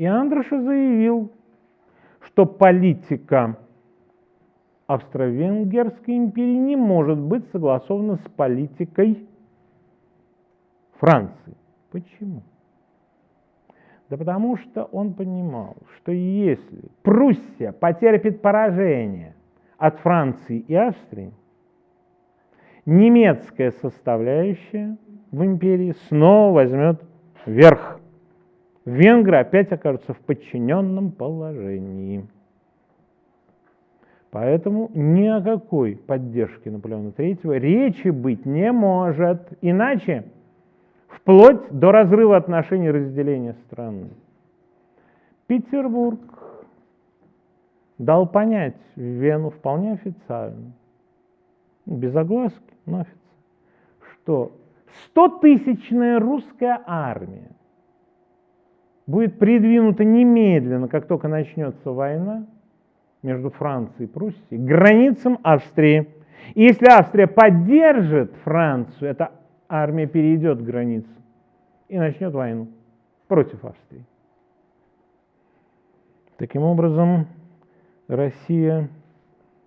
И Андроша заявил, что политика Австро-Венгерской империи не может быть согласована с политикой Франции. Почему? Да потому что он понимал, что если Пруссия потерпит поражение от Франции и Австрии, немецкая составляющая в империи снова возьмет верх. Венгры опять окажутся в подчиненном положении. Поэтому ни о какой поддержке Наполеона III речи быть не может. Иначе вплоть до разрыва отношений разделения страны. Петербург дал понять Вену вполне официально, без огласки, но официально, что 100-тысячная русская армия будет придвинута немедленно, как только начнется война между Францией и Пруссией, границам Австрии. И если Австрия поддержит Францию, эта армия перейдет границу и начнет войну против Австрии. Таким образом, Россия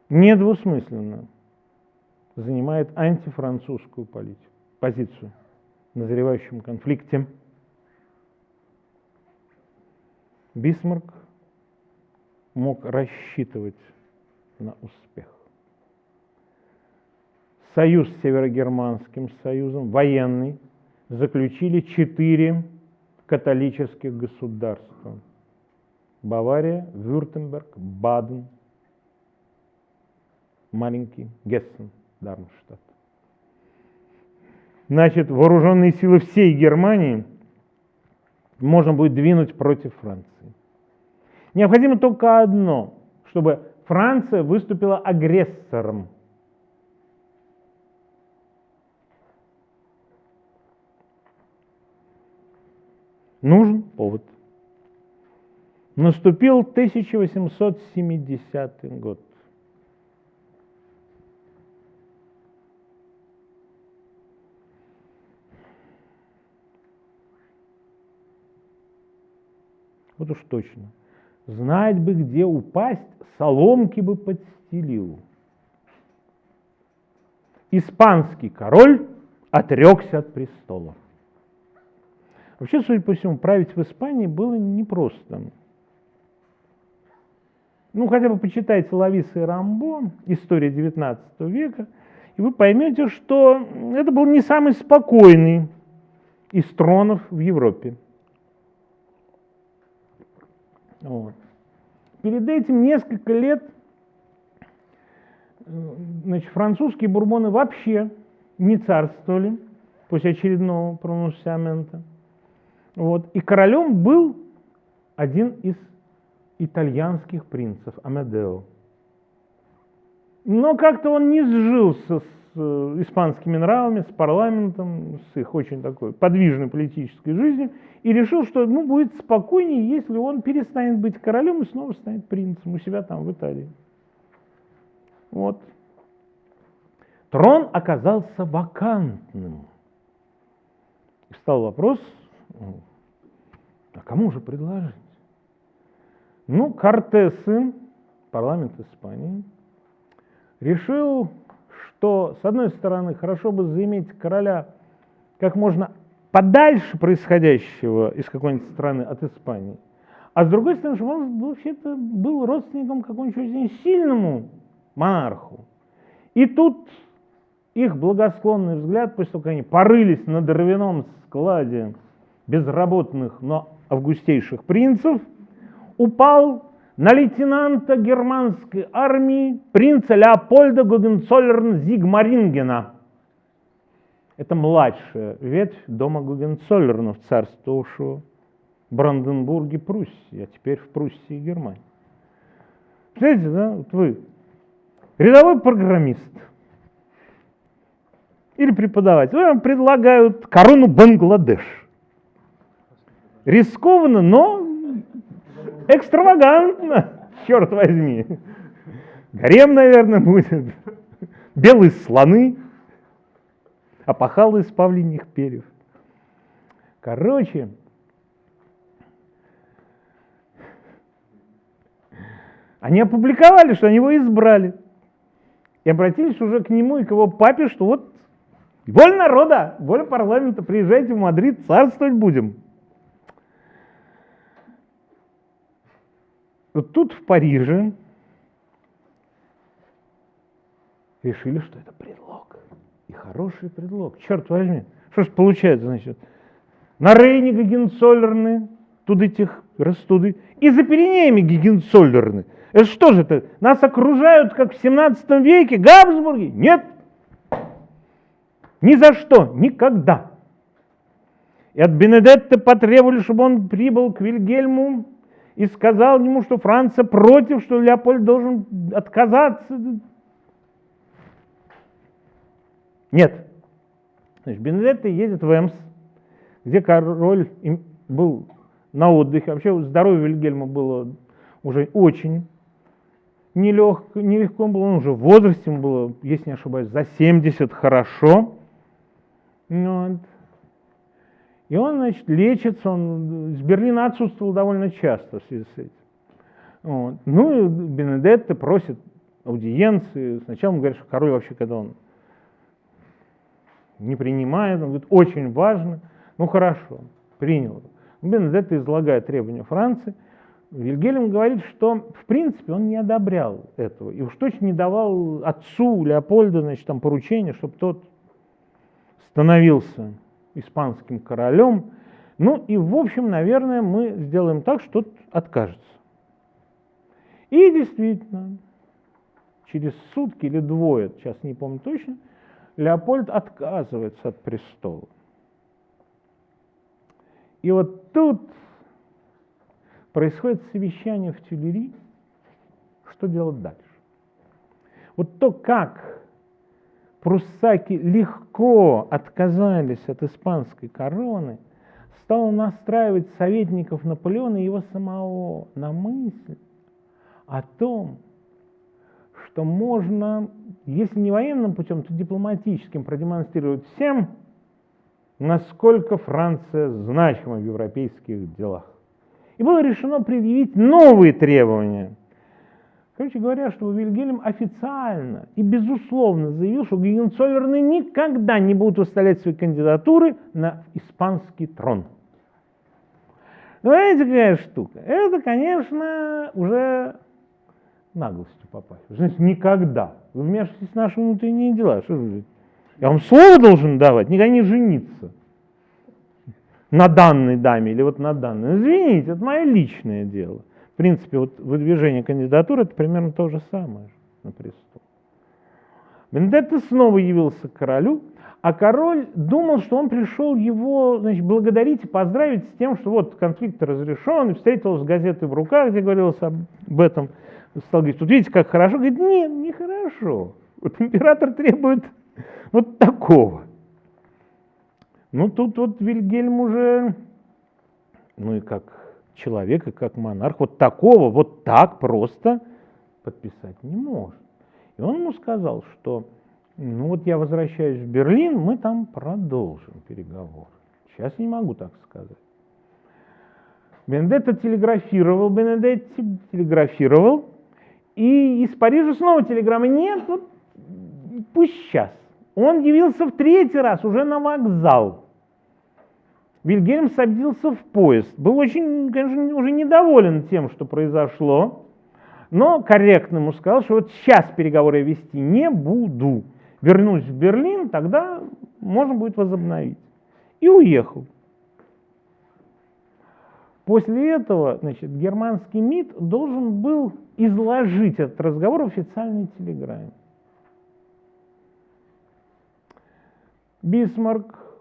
недвусмысленно занимает антифранцузскую политику, позицию в назревающем конфликте. Бисмарк мог рассчитывать на успех. Союз с Северогерманским союзом, военный, заключили четыре католических государства. Бавария, Вюртемберг, Баден, маленький Гессен, Дармштадт. Значит, вооруженные силы всей Германии можно будет двинуть против Франции. Необходимо только одно, чтобы Франция выступила агрессором. Нужен повод. Наступил 1870 год. Вот уж точно. Знать бы, где упасть, соломки бы подстелил. Испанский король отрекся от престола. Вообще, судя по всему, править в Испании было непросто. Ну, хотя бы почитайте Лависа и Рамбо, история XIX века, и вы поймете, что это был не самый спокойный из тронов в Европе. Вот. Перед этим несколько лет значит, французские бурбоны вообще не царствовали после очередного пронунсиамента. Вот. И королем был один из итальянских принцев, Амедео. Но как-то он не сжился с э, испанскими нравами, с парламентом, с их очень такой подвижной политической жизнью, и решил, что ну, будет спокойнее, если он перестанет быть королем и снова станет принцем у себя там в Италии. Вот. Трон оказался вакантным. И стал вопрос, а кому же предложить? Ну, Кортесы, парламент Испании, решил, что, с одной стороны, хорошо бы заиметь короля как можно подальше происходящего из какой-нибудь страны от Испании, а с другой стороны, чтобы он вообще-то был родственником какому-нибудь очень сильному монарху. И тут их благосклонный взгляд, того, как они порылись на дровяном складе безработных, но августейших принцев, упал на лейтенанта германской армии принца Леопольда Гогенцоллерн Зигмарингена. Это младшая ветвь дома Гогенцоллернов, царствовавшего в Бранденбурге, Пруссии, а теперь в Пруссии Германии. Знаете, да, вот вы рядовой программист или преподаватель, вам предлагают корону Бангладеш. Рискованно, но экстравагантно, черт возьми. Гарем, наверное, будет. Белые слоны опахало из павлиньих перьев. Короче, Они опубликовали, что они его избрали. И обратились уже к нему и к его папе, что вот воля народа, воля парламента, приезжайте в Мадрид, царствовать будем. Вот тут в Париже решили, что это предлог. И хороший предлог. Черт возьми. Что ж получается, значит? На Рейне Гагенцоллерны, тут этих растуды, и за Пиренеями Гагенцоллерны. Это что же это? Нас окружают, как в 17 веке, Габсбурги? Нет. Ни за что, никогда. И от Бенедетта потребовали, чтобы он прибыл к Вильгельму и сказал ему, что Франция против, что Леопольд должен отказаться. Нет. Значит, Бенедетта едет в Эмс, где король был на отдыхе. Вообще здоровье Вильгельма было уже очень нелег, нелегко было, он уже в возрасте ему было, если не ошибаюсь, за 70 хорошо. Вот. И он, значит, лечится, он из Берлина отсутствовал довольно часто в связи с этим. Вот. Ну и Бенедетто просит аудиенции. Сначала он говорит, что король вообще, когда он не принимает, он говорит, очень важно. Ну хорошо, принял. Бенедетто излагает требования Франции. Вильгельм говорит, что в принципе он не одобрял этого. И уж точно не давал отцу Леопольду значит, там, поручение, чтобы тот становился испанским королем. Ну и в общем, наверное, мы сделаем так, что откажется. И действительно, через сутки или двое, сейчас не помню точно, Леопольд отказывается от престола. И вот тут происходит совещание в Тюлери, что делать дальше. Вот то, как пруссаки легко отказались от испанской короны, стало настраивать советников Наполеона и его самого на мысль о том, что можно, если не военным путем, то дипломатическим продемонстрировать всем, насколько Франция значима в европейских делах. И было решено предъявить новые требования – Короче говоря, что Вильгельм официально и безусловно заявил, что Гегенцоллерны никогда не будут выставлять свои кандидатуры на испанский трон. Ну, знаете, какая штука? Это, конечно, уже наглостью попасть. Значит, никогда. Вы вмешиваетесь в наши внутренние дела. Что же? Я вам слово должен давать, никогда не жениться на данной даме или вот на данной. Извините, это мое личное дело. В принципе, вот выдвижение кандидатуры это примерно то же самое на престол. Бендетто снова явился к королю, а король думал, что он пришел его значит, благодарить и поздравить с тем, что вот конфликт разрешен, и встретил с газетой в руках, где говорилось об этом. Стал говорить, тут видите, как хорошо. Говорит, нет, не хорошо. Вот император требует вот такого. Ну, тут вот Вильгельм уже, ну и как человека, как монарх, вот такого, вот так просто подписать не может. И он ему сказал, что ну вот я возвращаюсь в Берлин, мы там продолжим переговоры. Сейчас не могу так сказать. Бенедетто телеграфировал, Бенедетти телеграфировал, и из Парижа снова телеграмма нет, вот пусть сейчас. Он явился в третий раз уже на вокзал. Вильгельм садился в поезд. Был очень, конечно, уже недоволен тем, что произошло, но корректно ему сказал, что вот сейчас переговоры вести не буду. Вернусь в Берлин, тогда можно будет возобновить. И уехал. После этого значит, германский МИД должен был изложить этот разговор в официальной телеграмме. Бисмарк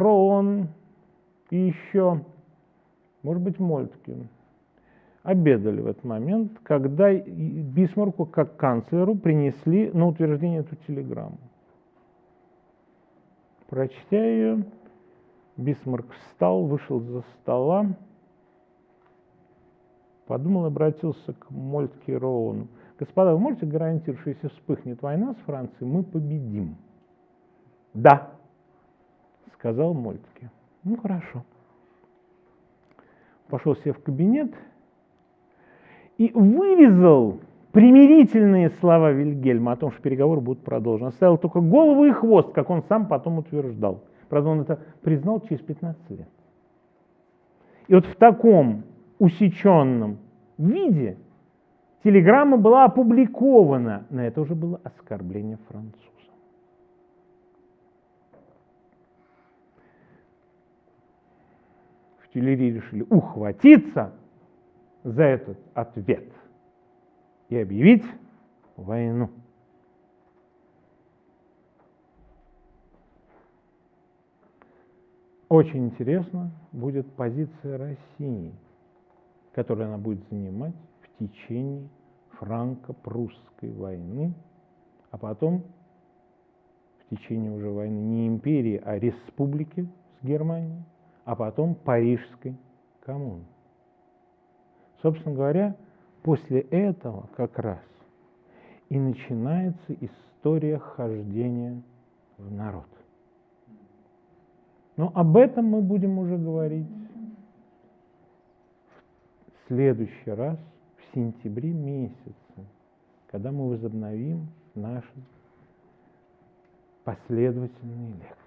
Роон и еще, может быть, Мольткин обедали в этот момент, когда Бисмарку как канцлеру принесли на утверждение эту телеграмму. Прочтя ее, Бисмарк встал, вышел за стола, подумал и обратился к Мольтке Роуну. Господа, вы можете гарантировать, что если вспыхнет война с Францией, мы победим? Да, сказал Мольтке. Ну, хорошо. Пошел себе в кабинет и вырезал примирительные слова Вильгельма о том, что переговоры будут продолжены. Оставил только голову и хвост, как он сам потом утверждал. Правда, он это признал через 15 лет. И вот в таком усеченном виде телеграмма была опубликована, но это уже было оскорбление француза. В Тюлери решили ухватиться за этот ответ и объявить войну. Очень интересно будет позиция России, которую она будет занимать в течение франко-прусской войны, а потом в течение уже войны не империи, а республики с Германией, а потом Парижской коммуны. Собственно говоря, после этого как раз и начинается история хождения в народ. Но об этом мы будем уже говорить в следующий раз, в сентябре месяце, когда мы возобновим наши последовательные лекции.